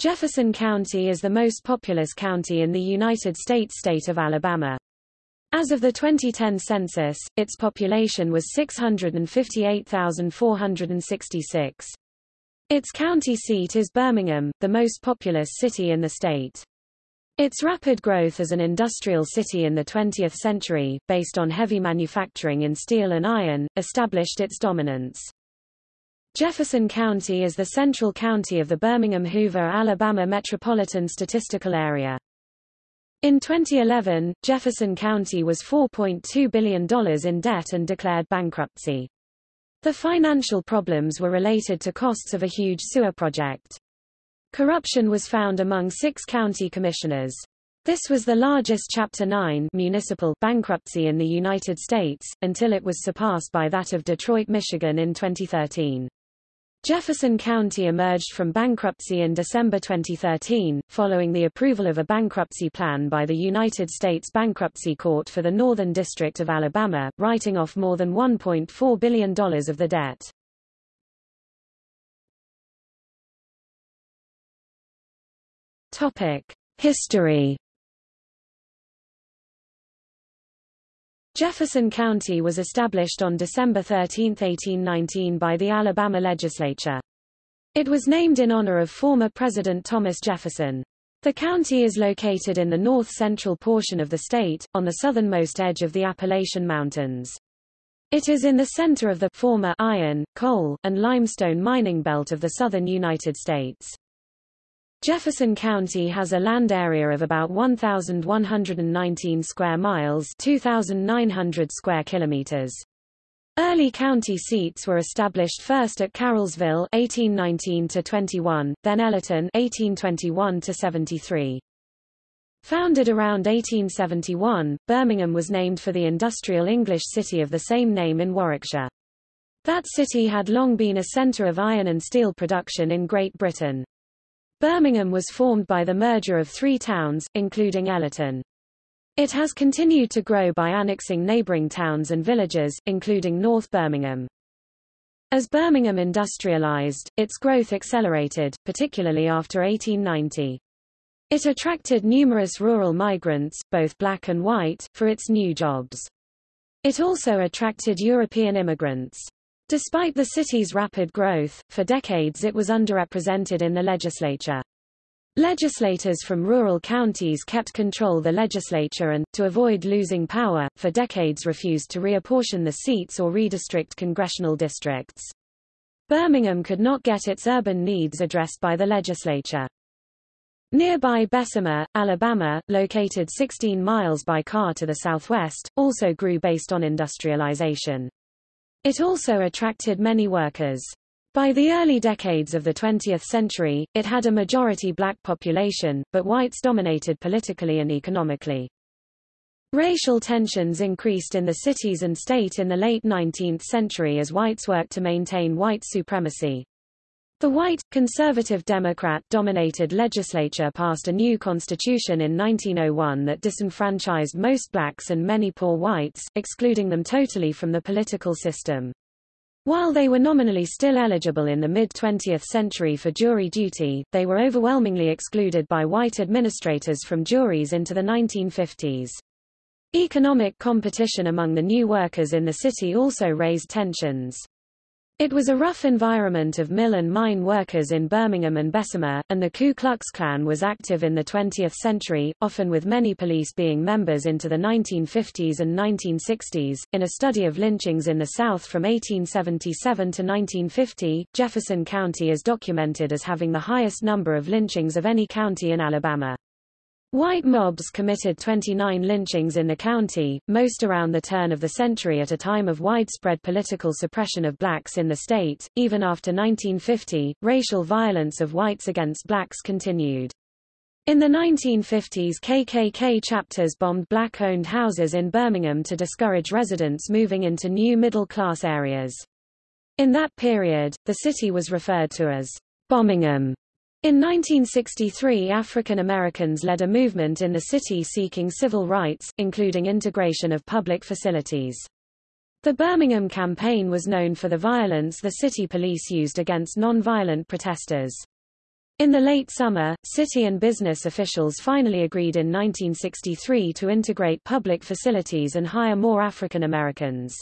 Jefferson County is the most populous county in the United States state of Alabama. As of the 2010 census, its population was 658,466. Its county seat is Birmingham, the most populous city in the state. Its rapid growth as an industrial city in the 20th century, based on heavy manufacturing in steel and iron, established its dominance. Jefferson County is the central county of the Birmingham-Hoover, Alabama Metropolitan Statistical Area. In 2011, Jefferson County was $4.2 billion in debt and declared bankruptcy. The financial problems were related to costs of a huge sewer project. Corruption was found among six county commissioners. This was the largest Chapter 9 municipal bankruptcy in the United States, until it was surpassed by that of Detroit, Michigan in 2013. Jefferson County emerged from bankruptcy in December 2013, following the approval of a bankruptcy plan by the United States Bankruptcy Court for the Northern District of Alabama, writing off more than $1.4 billion of the debt. History Jefferson County was established on December 13, 1819 by the Alabama legislature. It was named in honor of former President Thomas Jefferson. The county is located in the north-central portion of the state, on the southernmost edge of the Appalachian Mountains. It is in the center of the former iron, coal, and limestone mining belt of the southern United States. Jefferson County has a land area of about 1,119 square miles 2,900 square kilometers. Early county seats were established first at Carrollsville 1819-21, then Elyton 1821-73. Founded around 1871, Birmingham was named for the industrial English city of the same name in Warwickshire. That city had long been a center of iron and steel production in Great Britain. Birmingham was formed by the merger of three towns, including Elyton. It has continued to grow by annexing neighboring towns and villages, including North Birmingham. As Birmingham industrialized, its growth accelerated, particularly after 1890. It attracted numerous rural migrants, both black and white, for its new jobs. It also attracted European immigrants. Despite the city's rapid growth, for decades it was underrepresented in the legislature. Legislators from rural counties kept control the legislature and, to avoid losing power, for decades refused to reapportion the seats or redistrict congressional districts. Birmingham could not get its urban needs addressed by the legislature. Nearby Bessemer, Alabama, located 16 miles by car to the southwest, also grew based on industrialization. It also attracted many workers. By the early decades of the 20th century, it had a majority black population, but whites dominated politically and economically. Racial tensions increased in the cities and state in the late 19th century as whites worked to maintain white supremacy. The white, conservative Democrat-dominated legislature passed a new constitution in 1901 that disenfranchised most blacks and many poor whites, excluding them totally from the political system. While they were nominally still eligible in the mid-20th century for jury duty, they were overwhelmingly excluded by white administrators from juries into the 1950s. Economic competition among the new workers in the city also raised tensions. It was a rough environment of mill and mine workers in Birmingham and Bessemer, and the Ku Klux Klan was active in the 20th century, often with many police being members into the 1950s and 1960s. In a study of lynchings in the South from 1877 to 1950, Jefferson County is documented as having the highest number of lynchings of any county in Alabama. White mobs committed 29 lynchings in the county, most around the turn of the century at a time of widespread political suppression of blacks in the state. Even after 1950, racial violence of whites against blacks continued. In the 1950s KKK chapters bombed black-owned houses in Birmingham to discourage residents moving into new middle-class areas. In that period, the city was referred to as Bombingham in 1963 African Americans led a movement in the city seeking civil rights, including integration of public facilities. The Birmingham campaign was known for the violence the city police used against non-violent protesters. In the late summer, city and business officials finally agreed in 1963 to integrate public facilities and hire more African Americans.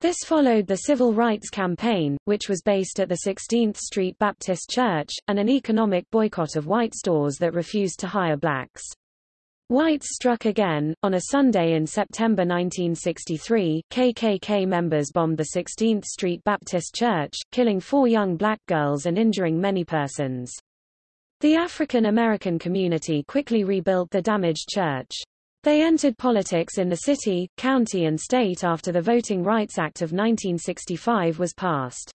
This followed the Civil Rights Campaign, which was based at the 16th Street Baptist Church, and an economic boycott of white stores that refused to hire blacks. Whites struck again. On a Sunday in September 1963, KKK members bombed the 16th Street Baptist Church, killing four young black girls and injuring many persons. The African American community quickly rebuilt the damaged church. They entered politics in the city, county and state after the Voting Rights Act of 1965 was passed.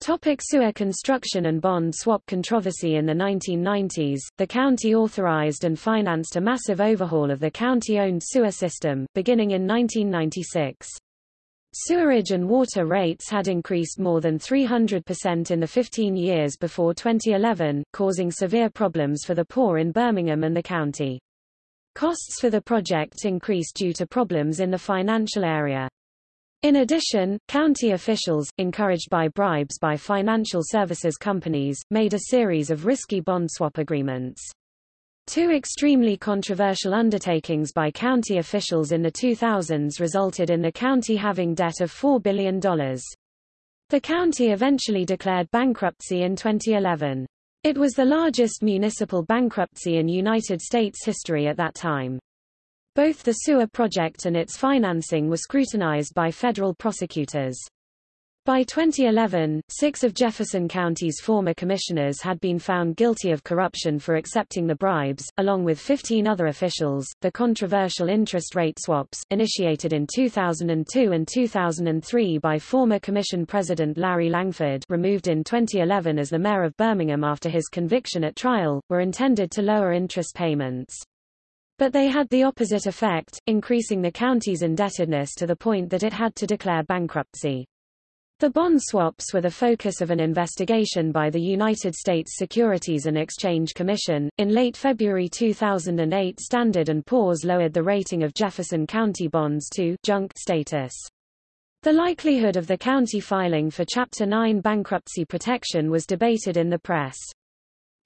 Topic sewer construction and bond swap controversy In the 1990s, the county authorized and financed a massive overhaul of the county-owned sewer system, beginning in 1996. Sewerage and water rates had increased more than 300% in the 15 years before 2011, causing severe problems for the poor in Birmingham and the county. Costs for the project increased due to problems in the financial area. In addition, county officials, encouraged by bribes by financial services companies, made a series of risky bond swap agreements. Two extremely controversial undertakings by county officials in the 2000s resulted in the county having debt of $4 billion. The county eventually declared bankruptcy in 2011. It was the largest municipal bankruptcy in United States history at that time. Both the sewer project and its financing were scrutinized by federal prosecutors. By 2011, six of Jefferson County's former commissioners had been found guilty of corruption for accepting the bribes, along with 15 other officials. The controversial interest rate swaps, initiated in 2002 and 2003 by former Commission President Larry Langford, removed in 2011 as the mayor of Birmingham after his conviction at trial, were intended to lower interest payments. But they had the opposite effect, increasing the county's indebtedness to the point that it had to declare bankruptcy. The bond swaps were the focus of an investigation by the United States Securities and Exchange Commission. In late February 2008, Standard & Poor's lowered the rating of Jefferson County bonds to junk status. The likelihood of the county filing for Chapter 9 bankruptcy protection was debated in the press.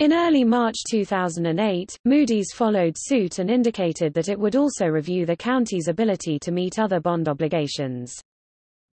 In early March 2008, Moody's followed suit and indicated that it would also review the county's ability to meet other bond obligations.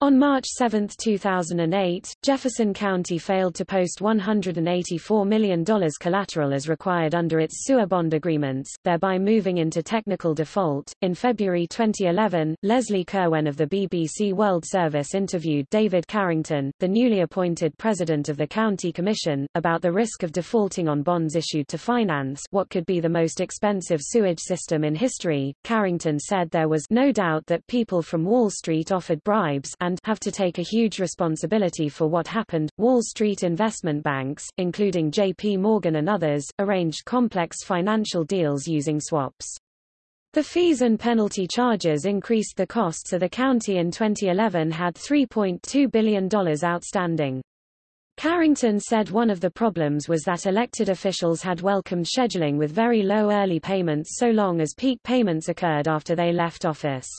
On March 7, 2008, Jefferson County failed to post $184 million collateral as required under its sewer bond agreements, thereby moving into technical default. In February 2011, Lesley Curwen of the BBC World Service interviewed David Carrington, the newly appointed president of the County Commission, about the risk of defaulting on bonds issued to finance what could be the most expensive sewage system in history. Carrington said there was no doubt that people from Wall Street offered bribes and and have to take a huge responsibility for what happened. Wall Street investment banks, including J.P. Morgan and others, arranged complex financial deals using swaps. The fees and penalty charges increased the cost so the county in 2011 had $3.2 billion outstanding. Carrington said one of the problems was that elected officials had welcomed scheduling with very low early payments so long as peak payments occurred after they left office.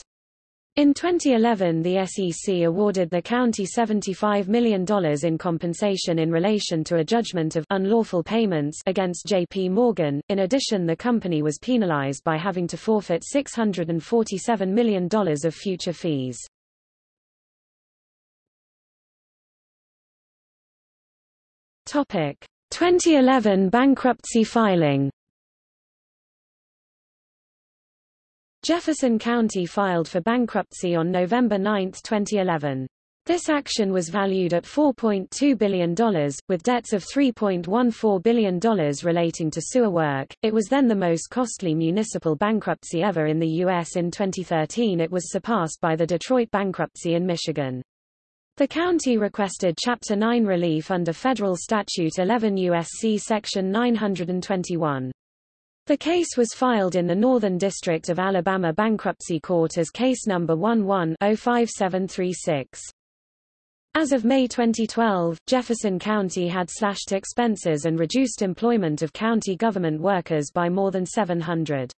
In 2011 the SEC awarded the county $75 million in compensation in relation to a judgment of unlawful payments against J.P. Morgan. In addition the company was penalized by having to forfeit $647 million of future fees. Topic: 2011 bankruptcy filing Jefferson County filed for bankruptcy on November 9, 2011. This action was valued at $4.2 billion, with debts of $3.14 billion relating to sewer work. It was then the most costly municipal bankruptcy ever in the U.S. In 2013 it was surpassed by the Detroit bankruptcy in Michigan. The county requested Chapter 9 relief under federal statute 11 U.S.C. Section 921. The case was filed in the Northern District of Alabama Bankruptcy Court as case number 11-05736. As of May 2012, Jefferson County had slashed expenses and reduced employment of county government workers by more than 700.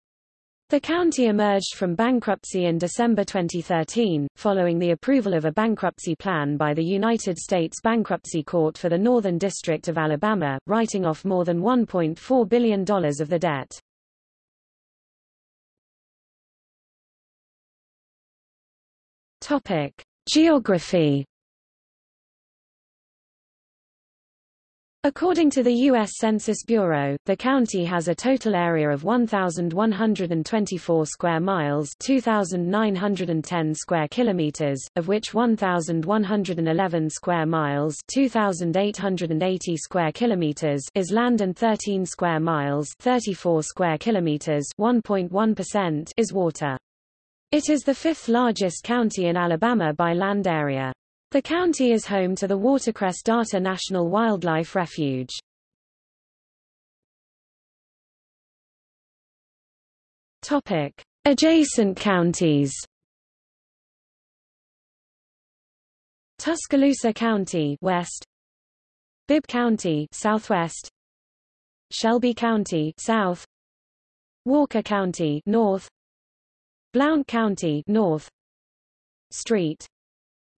The county emerged from bankruptcy in December 2013, following the approval of a bankruptcy plan by the United States Bankruptcy Court for the Northern District of Alabama, writing off more than $1.4 billion of the debt. Topic. Geography According to the U.S. Census Bureau, the county has a total area of 1,124 square miles 2,910 square kilometers, of which 1,111 square miles 2,880 square kilometers is land and 13 square miles 34 square kilometers 1.1% is water. It is the fifth largest county in Alabama by land area. The county is home to the Watercress Darter National Wildlife Refuge. Topic: Adjacent counties. Tuscaloosa County west, Bibb County southwest, Shelby County south, Walker County north, Blount County north, St.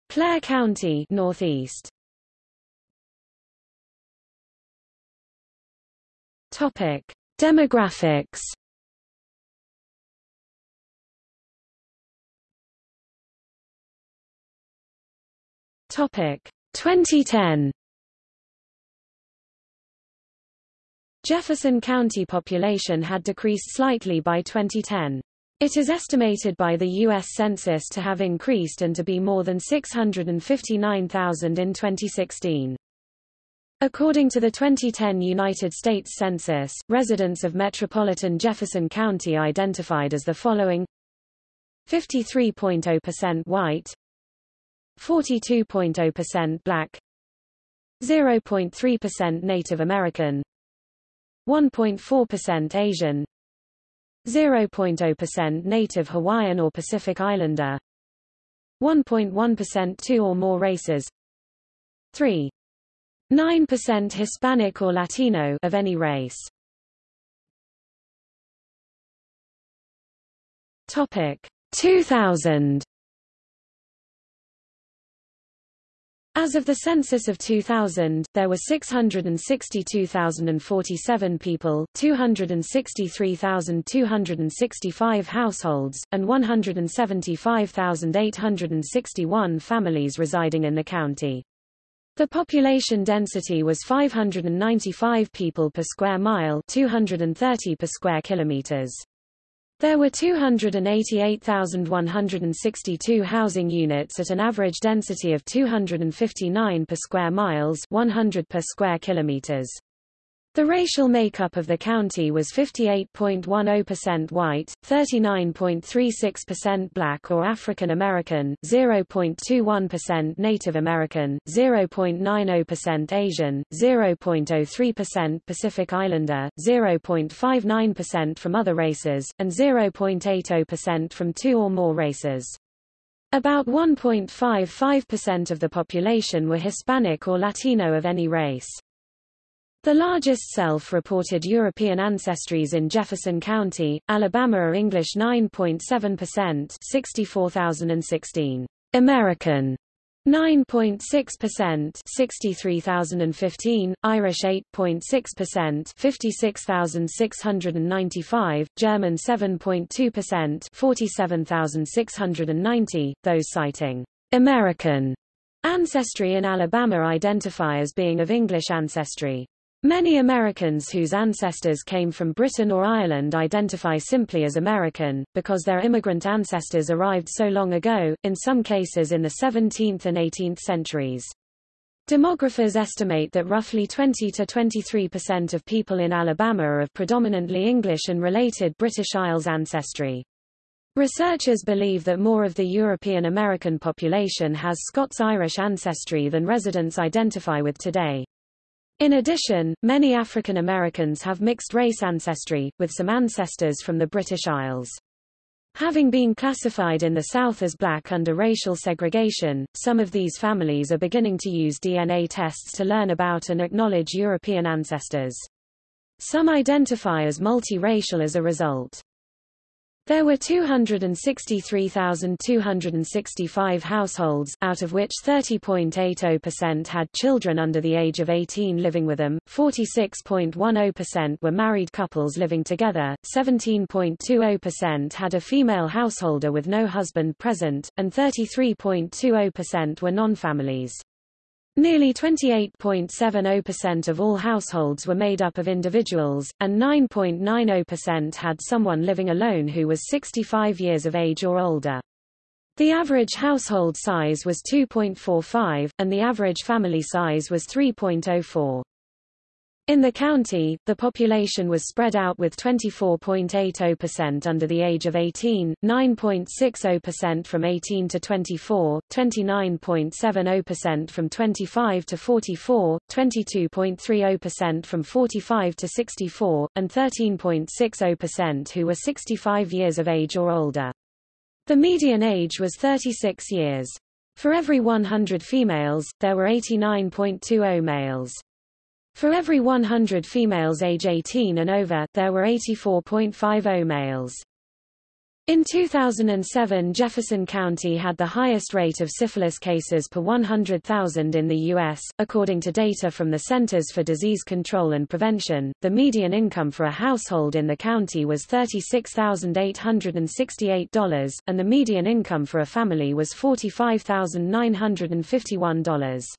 Clair County northeast. Topic: Demographics. Topic: 2010. Jefferson County population had decreased slightly by 2010. It is estimated by the U.S. Census to have increased and to be more than 659,000 in 2016. According to the 2010 United States Census, residents of metropolitan Jefferson County identified as the following 53.0% white 42.0% black 0.3% Native American 1.4% Asian 0.0% Native Hawaiian or Pacific Islander 1.1% two or more races 3. 9% Hispanic or Latino of any race. Topic 2000 As of the census of 2000, there were 662,047 people, 263,265 households, and 175,861 families residing in the county. The population density was 595 people per square mile 230 per square kilometers. There were 288,162 housing units at an average density of 259 per square miles 100 per square kilometers. The racial makeup of the county was 58.10% white, 39.36% black or African American, 0.21% Native American, 0.90% Asian, 0.03% Pacific Islander, 0.59% from other races, and 0.80% from two or more races. About 1.55% of the population were Hispanic or Latino of any race. The largest self-reported European ancestries in Jefferson County, Alabama are English 9.7% 64,016. American 9.6% 63,015, Irish 8.6% 56,695, German 7.2% 47,690, those citing American ancestry in Alabama identify as being of English ancestry. Many Americans whose ancestors came from Britain or Ireland identify simply as American, because their immigrant ancestors arrived so long ago, in some cases in the 17th and 18th centuries. Demographers estimate that roughly 20 to 23% of people in Alabama are of predominantly English and related British Isles ancestry. Researchers believe that more of the European American population has Scots-Irish ancestry than residents identify with today. In addition, many African Americans have mixed-race ancestry, with some ancestors from the British Isles. Having been classified in the South as black under racial segregation, some of these families are beginning to use DNA tests to learn about and acknowledge European ancestors. Some identify as multiracial as a result. There were 263,265 households, out of which 30.80% had children under the age of 18 living with them, 46.10% were married couples living together, 17.20% had a female householder with no husband present, and 33.20% were non-families. Nearly 28.70% of all households were made up of individuals, and 9.90% had someone living alone who was 65 years of age or older. The average household size was 2.45, and the average family size was 3.04. In the county, the population was spread out with 24.80% under the age of 18, 9.60% from 18 to 24, 29.70% from 25 to 44, 22.30% from 45 to 64, and 13.60% who were 65 years of age or older. The median age was 36 years. For every 100 females, there were 89.20 males. For every 100 females age 18 and over, there were 84.50 males. In 2007 Jefferson County had the highest rate of syphilis cases per 100,000 in the U.S. According to data from the Centers for Disease Control and Prevention, the median income for a household in the county was $36,868, and the median income for a family was $45,951.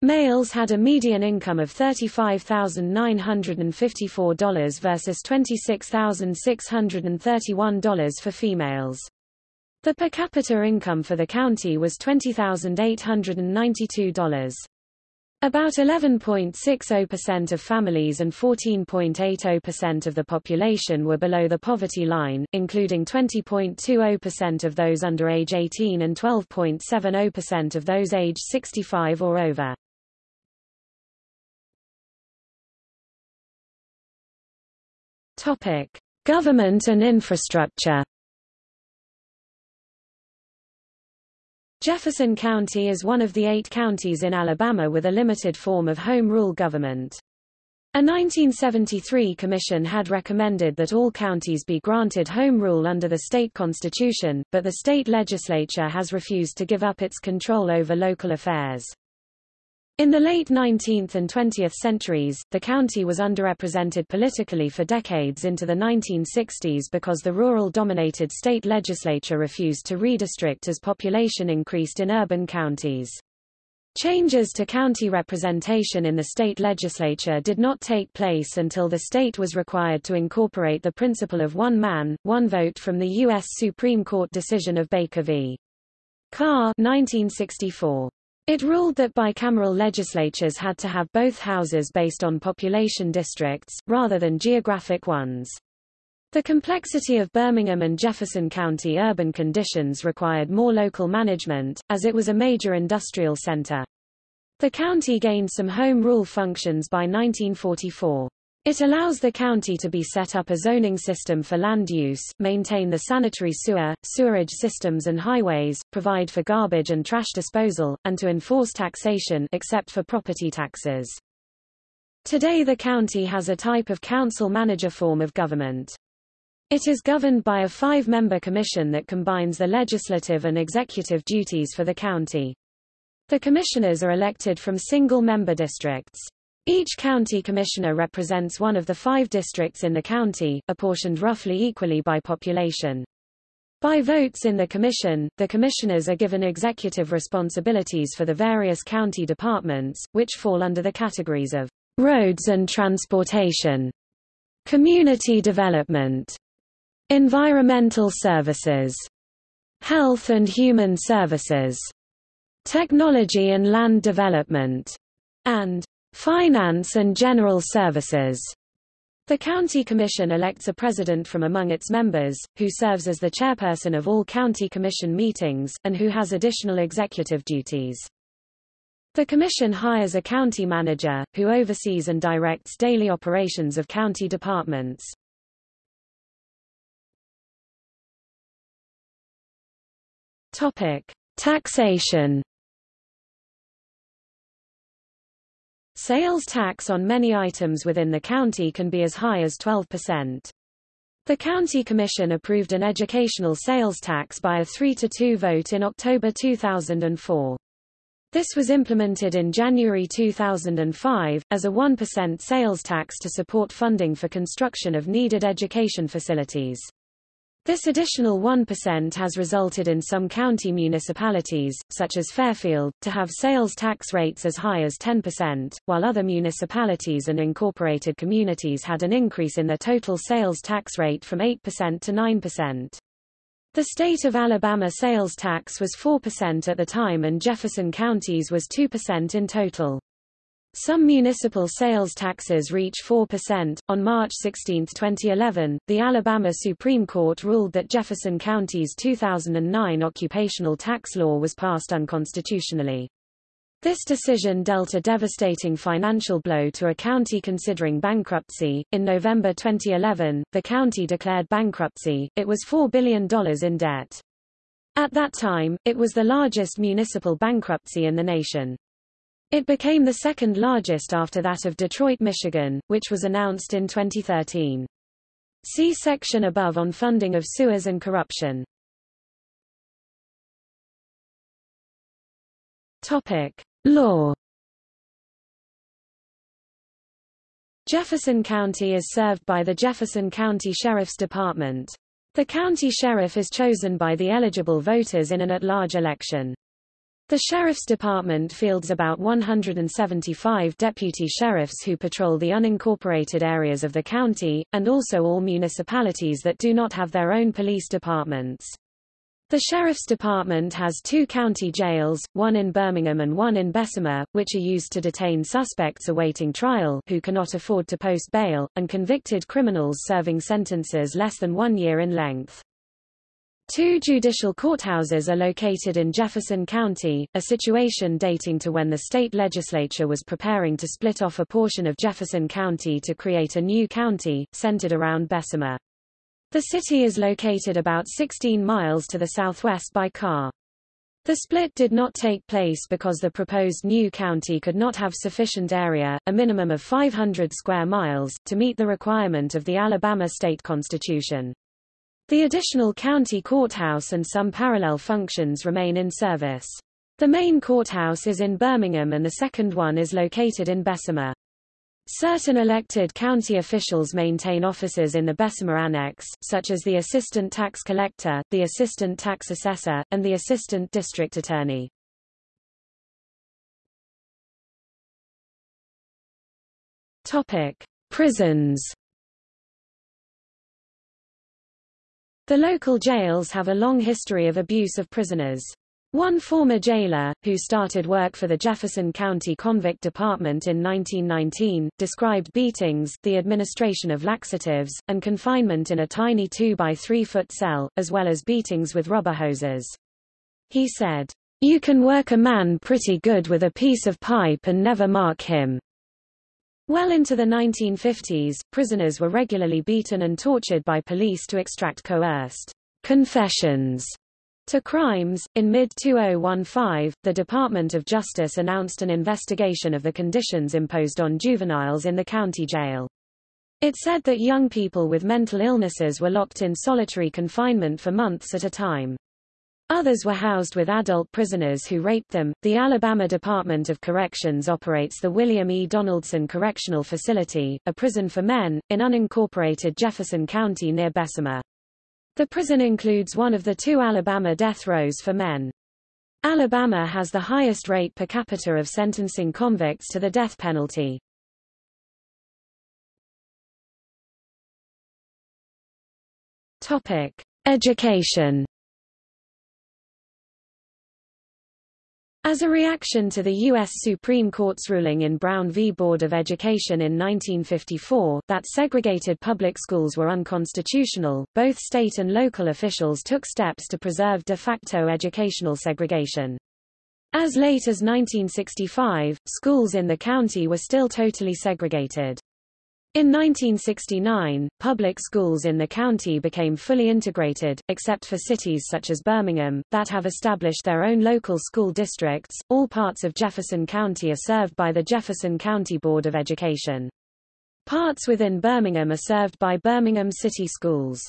Males had a median income of $35,954 versus $26,631 for females. The per capita income for the county was $20,892. About 11.60% of families and 14.80% of the population were below the poverty line, including 20.20% of those under age 18 and 12.70% of those age 65 or over. Topic: Government and infrastructure. Jefferson County is one of the eight counties in Alabama with a limited form of home rule government. A 1973 commission had recommended that all counties be granted home rule under the state constitution, but the state legislature has refused to give up its control over local affairs. In the late 19th and 20th centuries, the county was underrepresented politically for decades into the 1960s because the rural-dominated state legislature refused to redistrict as population increased in urban counties. Changes to county representation in the state legislature did not take place until the state was required to incorporate the principle of one man, one vote from the U.S. Supreme Court decision of Baker v. Carr 1964. It ruled that bicameral legislatures had to have both houses based on population districts, rather than geographic ones. The complexity of Birmingham and Jefferson County urban conditions required more local management, as it was a major industrial center. The county gained some home rule functions by 1944. It allows the county to be set up a zoning system for land use, maintain the sanitary sewer, sewerage systems and highways, provide for garbage and trash disposal, and to enforce taxation except for property taxes. Today the county has a type of council-manager form of government. It is governed by a five-member commission that combines the legislative and executive duties for the county. The commissioners are elected from single-member districts. Each county commissioner represents one of the five districts in the county, apportioned roughly equally by population. By votes in the commission, the commissioners are given executive responsibilities for the various county departments, which fall under the categories of roads and transportation, community development, environmental services, health and human services, technology and land development, and Finance and General Services. The County Commission elects a president from among its members, who serves as the chairperson of all county commission meetings, and who has additional executive duties. The Commission hires a county manager, who oversees and directs daily operations of county departments. Topic. Taxation Sales tax on many items within the county can be as high as 12%. The County Commission approved an educational sales tax by a 3 to 2 vote in October 2004. This was implemented in January 2005, as a 1% sales tax to support funding for construction of needed education facilities. This additional 1% has resulted in some county municipalities, such as Fairfield, to have sales tax rates as high as 10%, while other municipalities and incorporated communities had an increase in their total sales tax rate from 8% to 9%. The state of Alabama sales tax was 4% at the time and Jefferson County's was 2% in total. Some municipal sales taxes reach 4%. On March 16, 2011, the Alabama Supreme Court ruled that Jefferson County's 2009 occupational tax law was passed unconstitutionally. This decision dealt a devastating financial blow to a county considering bankruptcy. In November 2011, the county declared bankruptcy. It was $4 billion in debt. At that time, it was the largest municipal bankruptcy in the nation. It became the second largest after that of Detroit, Michigan, which was announced in 2013. See section above on funding of sewers and corruption. Topic: Law Jefferson County is served by the Jefferson County Sheriff's Department. The county sheriff is chosen by the eligible voters in an at-large election. The Sheriff's Department fields about 175 deputy sheriffs who patrol the unincorporated areas of the county, and also all municipalities that do not have their own police departments. The Sheriff's Department has two county jails, one in Birmingham and one in Bessemer, which are used to detain suspects awaiting trial who cannot afford to post bail, and convicted criminals serving sentences less than one year in length. Two judicial courthouses are located in Jefferson County, a situation dating to when the state legislature was preparing to split off a portion of Jefferson County to create a new county, centered around Bessemer. The city is located about 16 miles to the southwest by car. The split did not take place because the proposed new county could not have sufficient area, a minimum of 500 square miles, to meet the requirement of the Alabama state constitution. The additional county courthouse and some parallel functions remain in service. The main courthouse is in Birmingham and the second one is located in Bessemer. Certain elected county officials maintain offices in the Bessemer Annex, such as the Assistant Tax Collector, the Assistant Tax Assessor, and the Assistant District Attorney. Prisons The local jails have a long history of abuse of prisoners. One former jailer, who started work for the Jefferson County Convict Department in 1919, described beatings, the administration of laxatives, and confinement in a tiny 2 by 3 foot cell, as well as beatings with rubber hoses. He said, You can work a man pretty good with a piece of pipe and never mark him. Well into the 1950s, prisoners were regularly beaten and tortured by police to extract coerced confessions to crimes. In mid 2015, the Department of Justice announced an investigation of the conditions imposed on juveniles in the county jail. It said that young people with mental illnesses were locked in solitary confinement for months at a time. Others were housed with adult prisoners who raped them. The Alabama Department of Corrections operates the William E. Donaldson Correctional Facility, a prison for men, in unincorporated Jefferson County near Bessemer. The prison includes one of the two Alabama death rows for men. Alabama has the highest rate per capita of sentencing convicts to the death penalty. Topic: Education As a reaction to the U.S. Supreme Court's ruling in Brown v. Board of Education in 1954, that segregated public schools were unconstitutional, both state and local officials took steps to preserve de facto educational segregation. As late as 1965, schools in the county were still totally segregated. In 1969, public schools in the county became fully integrated, except for cities such as Birmingham, that have established their own local school districts. All parts of Jefferson County are served by the Jefferson County Board of Education. Parts within Birmingham are served by Birmingham City Schools.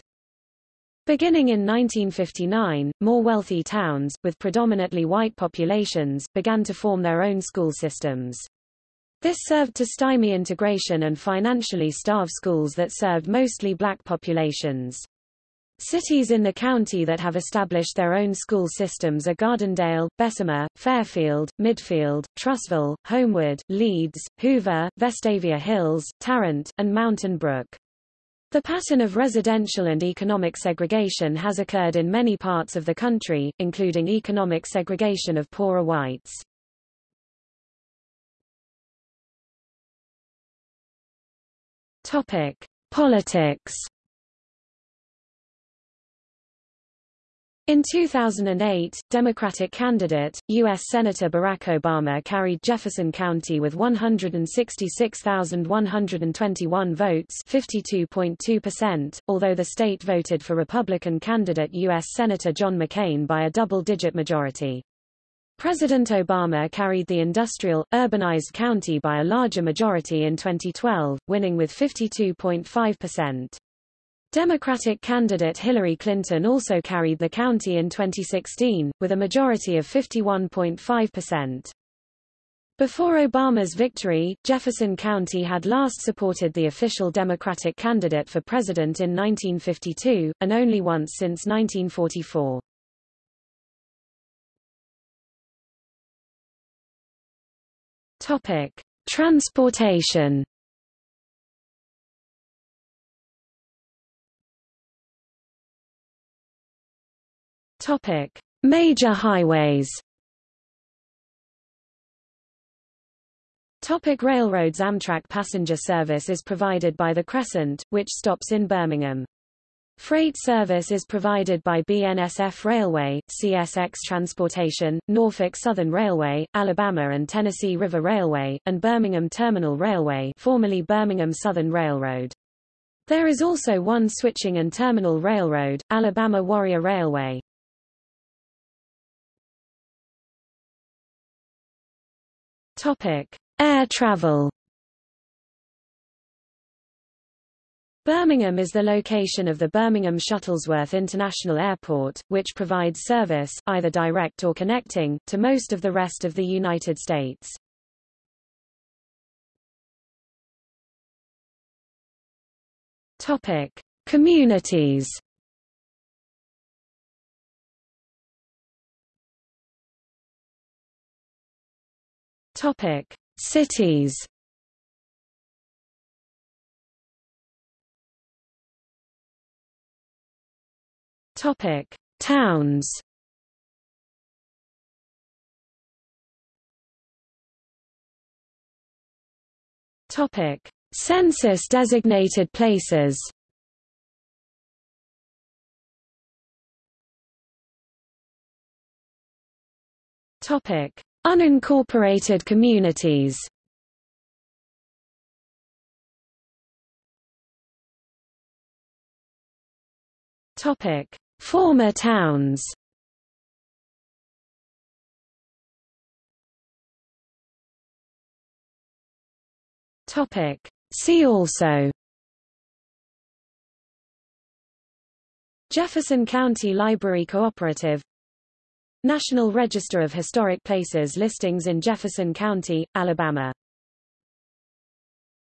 Beginning in 1959, more wealthy towns, with predominantly white populations, began to form their own school systems. This served to stymie integration and financially starve schools that served mostly black populations. Cities in the county that have established their own school systems are Gardendale, Bessemer, Fairfield, Midfield, Trussville, Homewood, Leeds, Hoover, Vestavia Hills, Tarrant, and Mountain Brook. The pattern of residential and economic segregation has occurred in many parts of the country, including economic segregation of poorer whites. Topic: Politics In 2008, Democratic candidate, U.S. Senator Barack Obama carried Jefferson County with 166,121 votes 52.2%, although the state voted for Republican candidate U.S. Senator John McCain by a double-digit majority. President Obama carried the industrial, urbanized county by a larger majority in 2012, winning with 52.5%. Democratic candidate Hillary Clinton also carried the county in 2016, with a majority of 51.5%. Before Obama's victory, Jefferson County had last supported the official Democratic candidate for president in 1952, and only once since 1944. Topic: Transportation Topic: Major highways. Topic railroads Amtrak passenger service is provided by the Crescent, which stops in Birmingham. Freight service is provided by BNSF Railway, CSX Transportation, Norfolk Southern Railway, Alabama and Tennessee River Railway, and Birmingham Terminal Railway formerly Birmingham Southern Railroad. There is also one switching and terminal railroad, Alabama Warrior Railway. Topic: Air travel. Birmingham is the location of the Birmingham Shuttlesworth International Airport, which provides service, either direct or connecting, to most of the rest of the United States. Topic: Communities. Topic: Cities. Topic: Towns. Topic: Census designated places. Topic: Unincorporated communities. Topic: Former towns. See also. Jefferson County Library Cooperative National Register of Historic Places listings in Jefferson County, Alabama